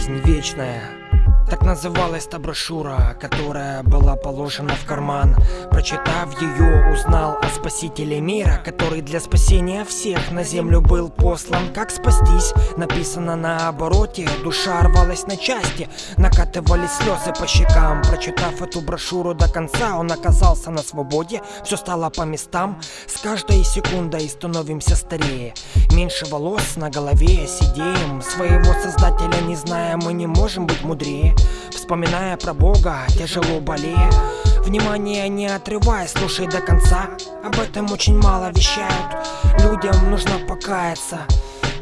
жизнь вечная так называлась та брошюра, которая была положена в карман. Прочитав ее, узнал о спасителе мира Который для спасения всех на землю был послан. Как спастись, написано на обороте. Душа рвалась на части, накатывались слезы по щекам. Прочитав эту брошюру до конца, он оказался на свободе. Все стало по местам, с каждой секундой становимся старее. Меньше волос на голове, сидеем. Своего создателя не зная, мы не можем быть мудрее Вспоминая про Бога, тяжело болея Внимание не отрывай, слушай до конца. Об этом очень мало вещают. Людям нужно покаяться.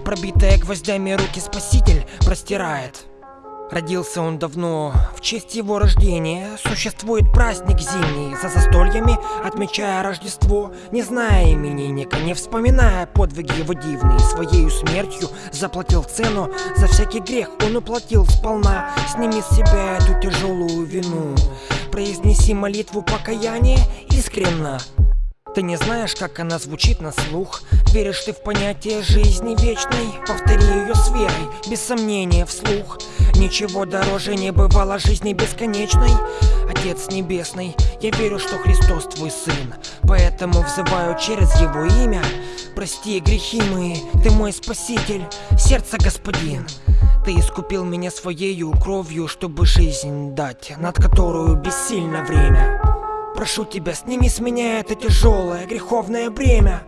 Пробитые гвоздями руки спаситель простирает Родился он давно, в честь его рождения Существует праздник зимний, за застольями Отмечая Рождество, не зная именинника Не вспоминая подвиги его дивные Своею смертью заплатил цену. За всякий грех он уплатил сполна. Сними с себя эту тяжелую вину. Произнеси молитву покаяния искренно. Ты не знаешь, как она звучит на слух. Веришь ты в понятие жизни вечной? Повтори ее с верой, без сомнения вслух Ничего дороже не бывало жизни бесконечной. Отец Небесный, я верю, что Христос твой Сын. Поэтому взываю через Его имя. Прости грехи мои, ты мой Спаситель, сердце Господин. Ты искупил меня своею кровью, чтобы жизнь дать, над которую бессильно время. Прошу тебя, сними с меня это тяжелое греховное бремя